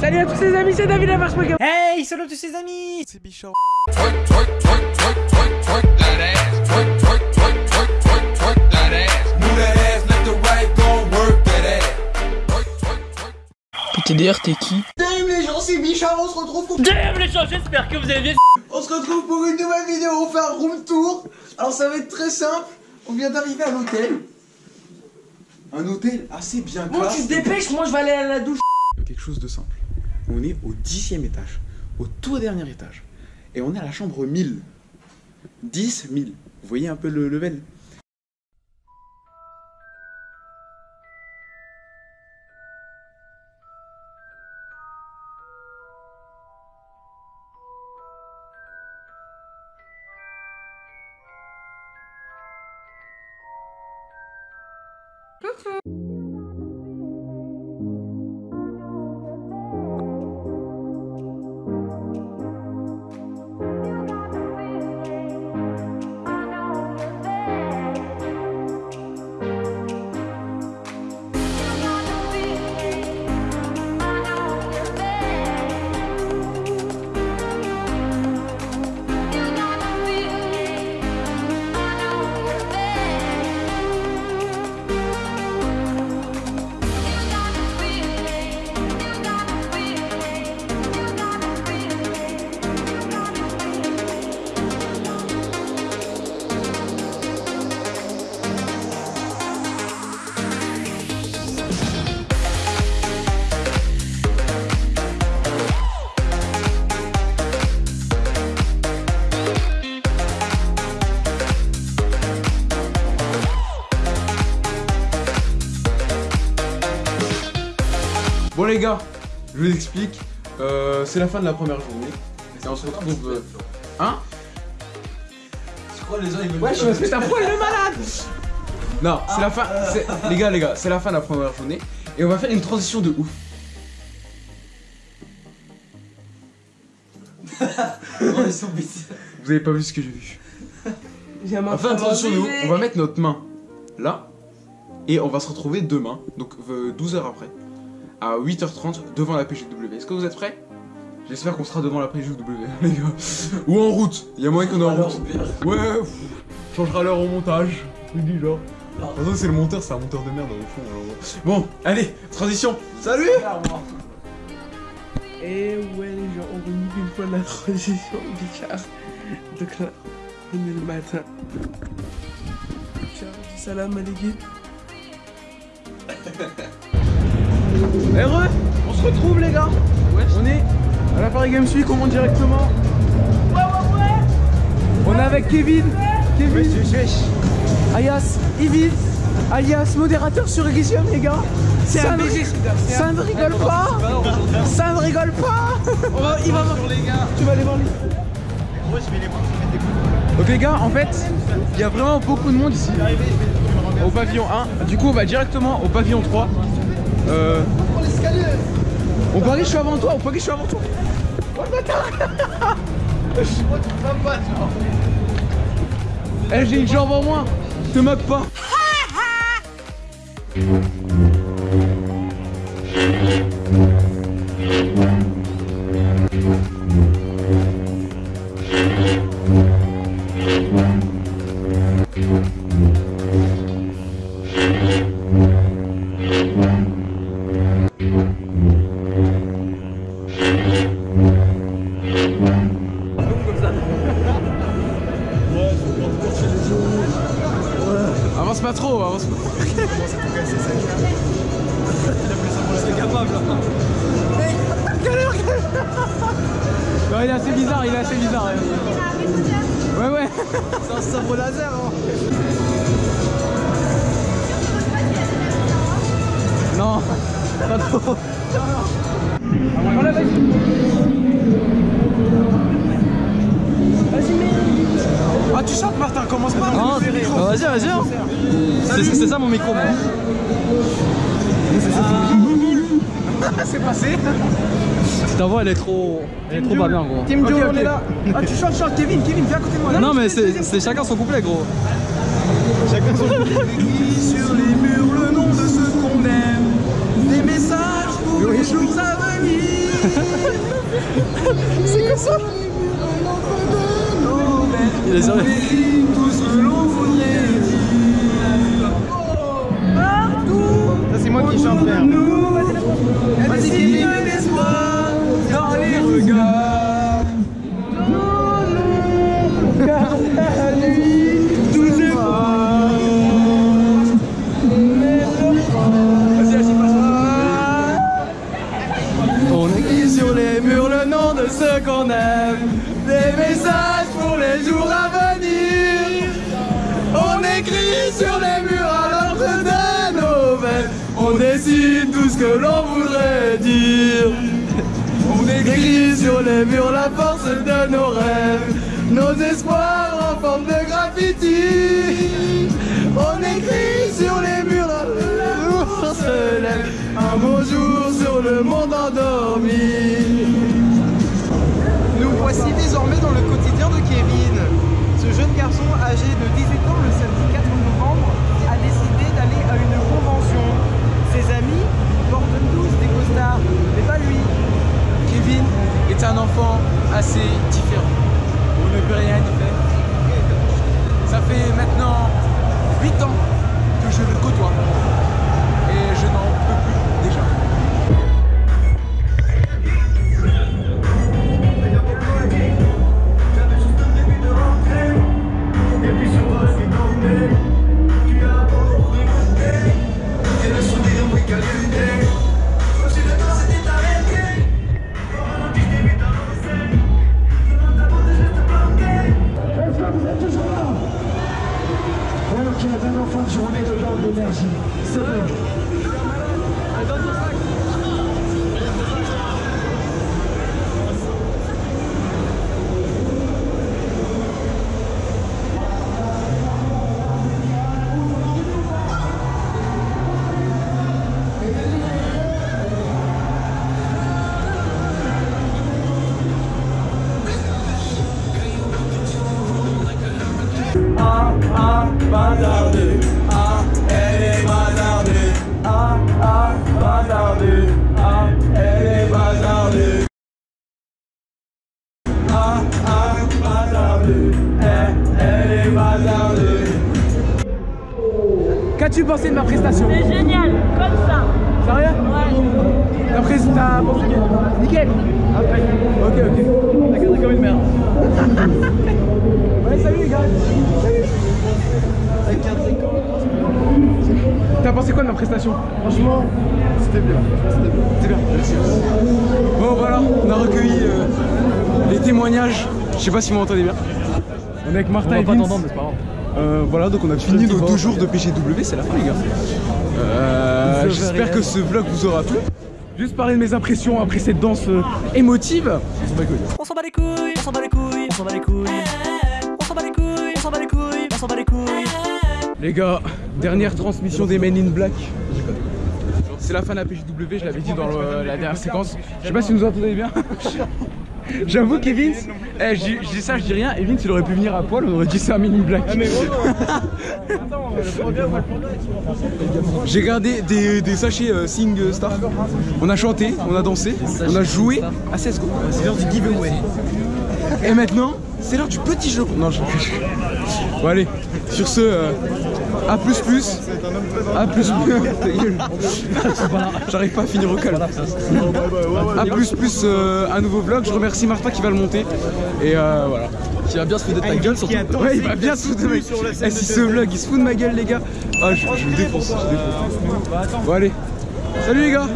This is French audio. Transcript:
Salut à tous les amis, c'est David Lamarche Hey, salut tous ses amis C'est Bichard. PTDR, t'es qui Salut les gens, c'est Bichard, on se retrouve pour... Damn les gens, j'espère que vous allez bien On se retrouve pour une nouvelle vidéo, on fait un room tour. Alors ça va être très simple, on vient d'arriver à l'hôtel. Un hôtel assez bien Bon, classe. tu te dépêches, moi je vais aller à la douche Quelque chose de simple. On est au dixième étage, au tout dernier étage. Et on est à la chambre 1000. 10 1000. Vous voyez un peu le level? Les gars, je vous explique. Euh, c'est la fin de la première journée. Et on se retrouve... euh, Hein Je crois les gens ils veulent Ouais, je me fais ta poil le malade Non, c'est la fin... Les gars, les gars, c'est la fin de la première journée. Et on va faire une transition de ouf. bêtises. Vous avez pas vu ce que j'ai vu? J'ai On va faire une transition de ouf. On va mettre notre main là. Et on va se retrouver demain, donc euh, 12 heures après, à 8h30 devant la PGW. Est-ce que vous êtes prêts? J'espère qu'on sera devant la PGW, les gars. Ou en route. Il y a moyen qu'on est en route. Ouais, pff, changera l'heure au montage. Je dis genre. De toute c'est le monteur, c'est un monteur de merde au fond. alors. Bon, allez, transition. Salut Et ouais les gens, on remet une fois la transition Bichard Donc là, on est le matin Bichard, dis salam alaikum Heureux On se retrouve, les gars. On est à la Paris Games Week, on monte directement. On est avec Kevin. Kevin. Ayas, Yves alias modérateur sur Elysium les gars. Ça, ne, ça ne rigole pas. Ça ne rigole pas. On va, il va voir. Tu vas aller voir lui. Donc les gars, en fait, il y a vraiment beaucoup de monde ici. Au pavillon 1. Du coup, on va directement au pavillon 3. Euh... On parie, je suis avant toi. On parie, je suis avant toi. Oh le bâtard Eh, j'ai une jambe en moins. Te moque pas. Non, il est assez bizarre, il est assez bizarre. Ouais, ouais. C'est un sabre laser hein. Non, pas trop. Ah, tu chantes, Martin, commence pas. Ah, bah vas-y, vas-y. hein. C'est c'est ça mon micro. moi. C'est passé. Ta voix elle est trop. Elle est trop pas bien gros. Team Joe, on est là Ah tu chantes, chantes Kevin, Kevin, viens à côté de moi Non mais c'est c'est chacun son couplet gros. Écrit sur les murs le nom de ceux qu'on aime. Des messages pour les jours à venir. C'est quoi ça? Il est sérieux. Ce que l'on voudrait dire. On écrit sur les murs la force de nos rêves, nos espoirs en forme de graffiti. On écrit sur les murs la jour se un beau jour sur le monde endormi. Nous voici désormais dans le quotidien de Kevin. Ce jeune garçon âgé de 18 d'énergie. C'est vrai. Qu'as-tu pensé de ma prestation C'est génial, comme ça. Sérieux Ouais. Ta pres- ta pensé Nickel Après. Ok, ok. T'as gardé comme une merde. ouais, salut les gars. Salut. T'as pensé quoi de ma prestation Franchement, c'était bien. C'était bien. Merci. Bon voilà, on a recueilli euh, les témoignages. Je sais pas si vous m'entendez bien. On est avec Martin pas t'entendre, mais c'est pas grave. Euh, voilà, donc on a fini nos deux jours de PGW, c'est la fin les gars. Euh, J'espère que ce vlog vous aura plu. Juste parler de mes impressions après cette danse euh, émotive. On s'en bat les couilles, on s'en bat les couilles, on s'en bat les couilles. On s'en bat les couilles, on s'en bat les couilles, on s'en bat les couilles. Les gars, dernière transmission des Men in Black. C'est la fin de la PJW, je l'avais dit dans le- la dernière séquence. Je sais pas si vous nous entendez bien. J'avoue qu'Evins, eh, je dis- je dis ça, je dis rien. Evans, il aurait pu venir à poil, on aurait dit c'est un Men in Black. J'ai gardé des, des sachets euh, Sing Star. On a chanté, on a dansé, on a joué à CSGO. C'est l'heure du giveaway. Et maintenant, c'est l'heure du petit jeu. Non, je Bon allez, sur ce, euh, A plus plus. A plus plus. Ta gueule. J'arrive pas à finir au calme. A plus plus euh, un nouveau vlog. Je remercie Martin qui va le monter. Et euh, voilà. Qui va bien se foutre de ta gueule surtout. Ouais, il va bien se foutre de ma gueule. Eh, si ce vlog il se fout de ma gueule, les gars. Ah, je, je le défonce. Je le défonce. Bon, allez. Salut les gars.